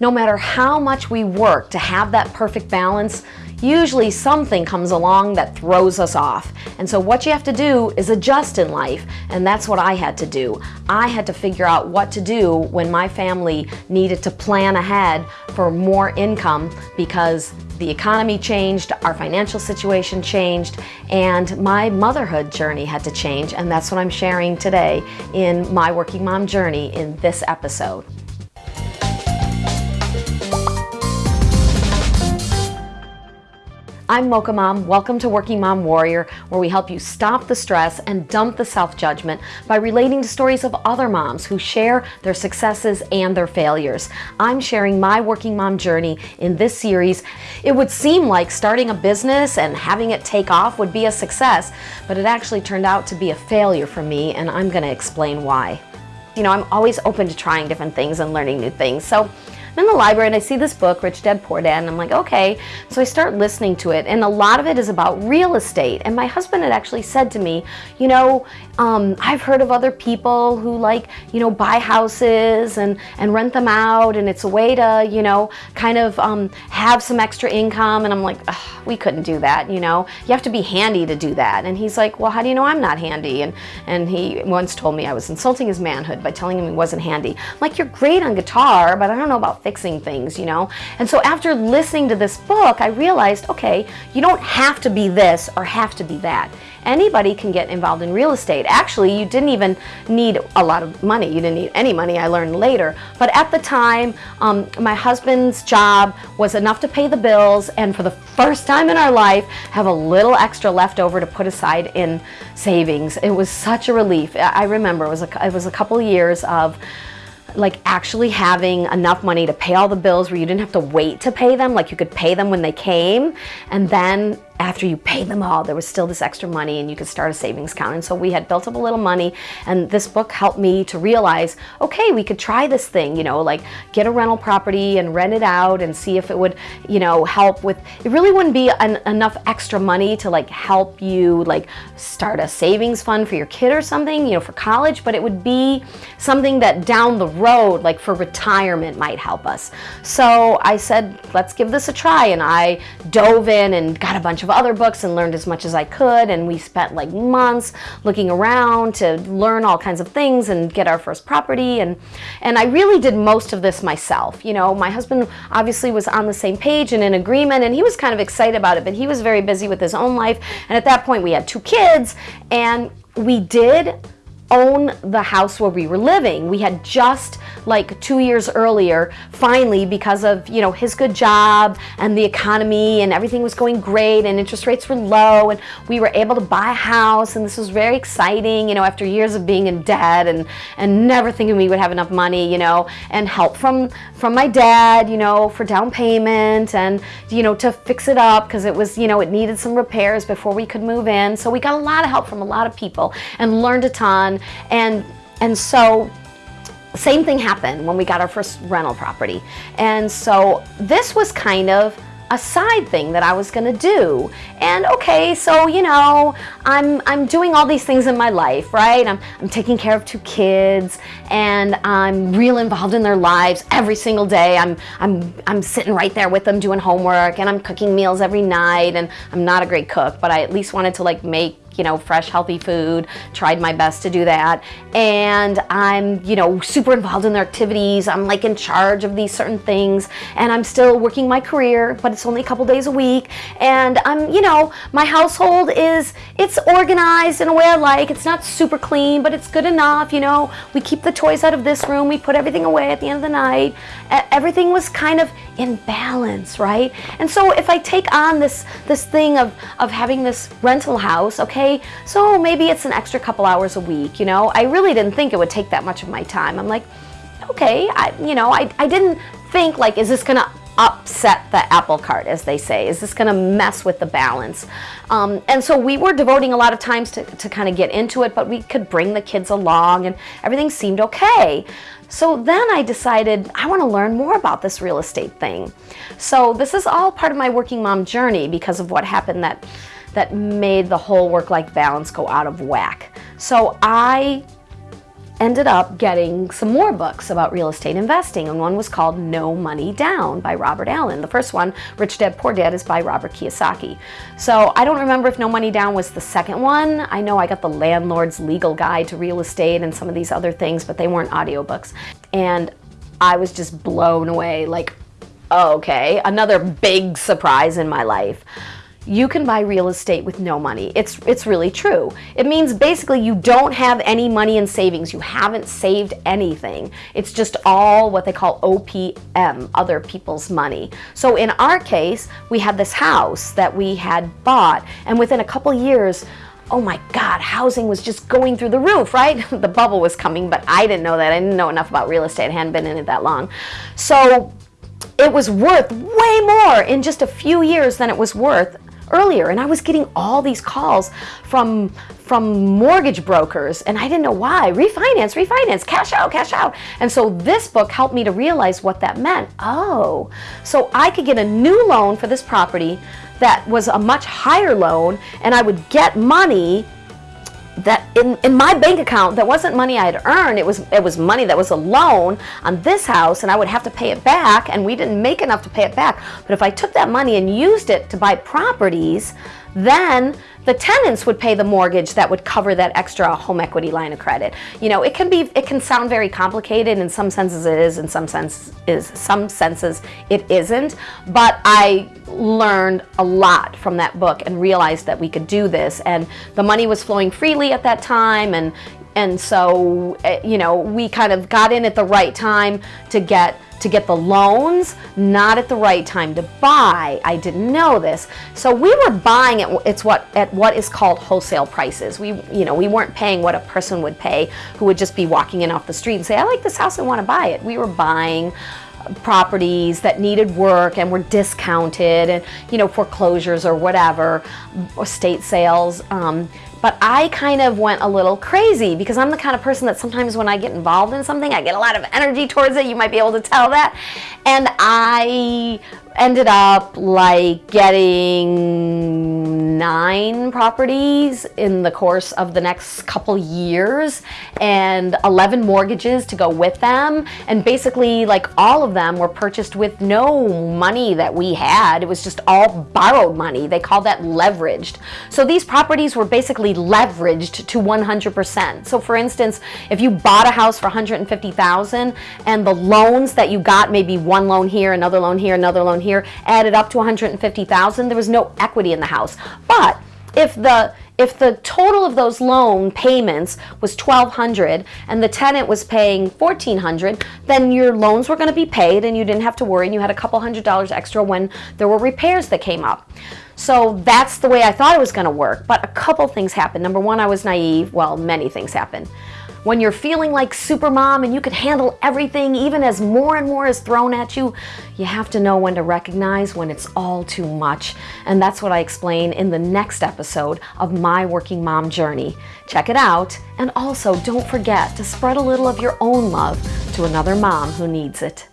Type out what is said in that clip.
no matter how much we work to have that perfect balance, usually something comes along that throws us off. And so what you have to do is adjust in life, and that's what I had to do. I had to figure out what to do when my family needed to plan ahead for more income because the economy changed, our financial situation changed, and my motherhood journey had to change, and that's what I'm sharing today in my Working Mom Journey in this episode. I'm Mocha Mom. Welcome to Working Mom Warrior, where we help you stop the stress and dump the self-judgment by relating to stories of other moms who share their successes and their failures. I'm sharing my working mom journey in this series. It would seem like starting a business and having it take off would be a success, but it actually turned out to be a failure for me, and I'm going to explain why. You know, I'm always open to trying different things and learning new things. So I'm in the library and I see this book, Rich Dad Poor Dad, and I'm like, okay. So I start listening to it, and a lot of it is about real estate. And my husband had actually said to me, you know, um, I've heard of other people who like, you know, buy houses and, and rent them out, and it's a way to, you know, kind of um, have some extra income. And I'm like, we couldn't do that, you know. You have to be handy to do that. And he's like, well, how do you know I'm not handy? And, and he once told me I was insulting his manhood by telling him he wasn't handy. I'm like, you're great on guitar, but I don't know about fixing things, you know? And so after listening to this book, I realized, okay, you don't have to be this or have to be that. Anybody can get involved in real estate. Actually, you didn't even need a lot of money. You didn't need any money, I learned later. But at the time, um, my husband's job was enough to pay the bills and for the first time in our life, have a little extra left over to put aside in savings. It was such a relief. I remember it was a, it was a couple years of like actually having enough money to pay all the bills where you didn't have to wait to pay them, like you could pay them when they came, and then after you paid them all, there was still this extra money and you could start a savings account. And so we had built up a little money and this book helped me to realize, okay, we could try this thing, you know, like get a rental property and rent it out and see if it would, you know, help with, it really wouldn't be an, enough extra money to like help you like start a savings fund for your kid or something, you know, for college, but it would be something that down the road, like for retirement might help us. So I said, let's give this a try. And I dove in and got a bunch of other books and learned as much as I could and we spent like months looking around to learn all kinds of things and get our first property and and I really did most of this myself you know my husband obviously was on the same page and in agreement and he was kind of excited about it but he was very busy with his own life and at that point we had two kids and we did own the house where we were living. We had just like two years earlier, finally, because of, you know, his good job and the economy and everything was going great and interest rates were low and we were able to buy a house and this was very exciting, you know, after years of being in debt and, and never thinking we would have enough money, you know, and help from, from my dad, you know, for down payment and, you know, to fix it up because it was, you know, it needed some repairs before we could move in. So we got a lot of help from a lot of people and learned a ton and, and so same thing happened when we got our first rental property. And so this was kind of a side thing that I was gonna do. And okay, so you know, I'm I'm doing all these things in my life, right? I'm I'm taking care of two kids and I'm real involved in their lives every single day. I'm I'm I'm sitting right there with them doing homework and I'm cooking meals every night and I'm not a great cook, but I at least wanted to like make you know, fresh, healthy food, tried my best to do that. And I'm, you know, super involved in their activities. I'm like in charge of these certain things and I'm still working my career, but it's only a couple days a week. And I'm, you know, my household is, it's organized in a way I like. It's not super clean, but it's good enough, you know. We keep the toys out of this room. We put everything away at the end of the night. Everything was kind of in balance, right? And so if I take on this, this thing of, of having this rental house, okay, okay, so maybe it's an extra couple hours a week, you know. I really didn't think it would take that much of my time. I'm like, okay, I, you know, I, I didn't think like, is this gonna upset the apple cart, as they say? Is this gonna mess with the balance? Um, and so we were devoting a lot of times to, to kind of get into it, but we could bring the kids along and everything seemed okay. So then I decided I want to learn more about this real estate thing. So this is all part of my working mom journey because of what happened that that made the whole work-life balance go out of whack. So I ended up getting some more books about real estate investing, and one was called No Money Down by Robert Allen. The first one, Rich Dad Poor Dad, is by Robert Kiyosaki. So I don't remember if No Money Down was the second one. I know I got the Landlord's Legal Guide to Real Estate and some of these other things, but they weren't audiobooks. And I was just blown away like, okay, another big surprise in my life you can buy real estate with no money. It's, it's really true. It means basically you don't have any money in savings. You haven't saved anything. It's just all what they call OPM, other people's money. So in our case, we had this house that we had bought and within a couple years, oh my God, housing was just going through the roof, right? the bubble was coming, but I didn't know that. I didn't know enough about real estate. I hadn't been in it that long. So it was worth way more in just a few years than it was worth earlier and I was getting all these calls from from mortgage brokers and I didn't know why. Refinance, refinance, cash out, cash out. And so this book helped me to realize what that meant. Oh, so I could get a new loan for this property that was a much higher loan and I would get money that in, in my bank account that wasn't money I had earned. It was it was money that was a loan on this house and I would have to pay it back and we didn't make enough to pay it back. But if I took that money and used it to buy properties then the tenants would pay the mortgage that would cover that extra home equity line of credit. You know, it can be, it can sound very complicated. In some senses it is, in some sense is, some senses it isn't. But I learned a lot from that book and realized that we could do this. And the money was flowing freely at that time. And, and so, eh, you know, we kind of got in at the right time to get to get the loans, not at the right time to buy. I didn't know this. So we were buying at it's what at what is called wholesale prices. We you know, we weren't paying what a person would pay who would just be walking in off the street and say, "I like this house, I want to buy it." We were buying properties that needed work and were discounted and you know foreclosures or whatever or state sales um, but I kind of went a little crazy because I'm the kind of person that sometimes when I get involved in something, I get a lot of energy towards it. You might be able to tell that. And I ended up like getting nine properties in the course of the next couple years and 11 mortgages to go with them and basically like all of them were purchased with no money that we had it was just all borrowed money they call that leveraged so these properties were basically leveraged to 100% so for instance if you bought a house for 150,000 and the loans that you got maybe one loan here another loan here another loan here added up to 150,000. There was no equity in the house. But if the if the total of those loan payments was 1200 and the tenant was paying 1400 then your loans were going to be paid and you didn't have to worry and you had a couple hundred dollars extra when there were repairs that came up. So that's the way I thought it was going to work but a couple things happened. Number one I was naive. Well many things happened when you're feeling like supermom and you can handle everything even as more and more is thrown at you, you have to know when to recognize when it's all too much. And that's what I explain in the next episode of My Working Mom Journey. Check it out. And also don't forget to spread a little of your own love to another mom who needs it.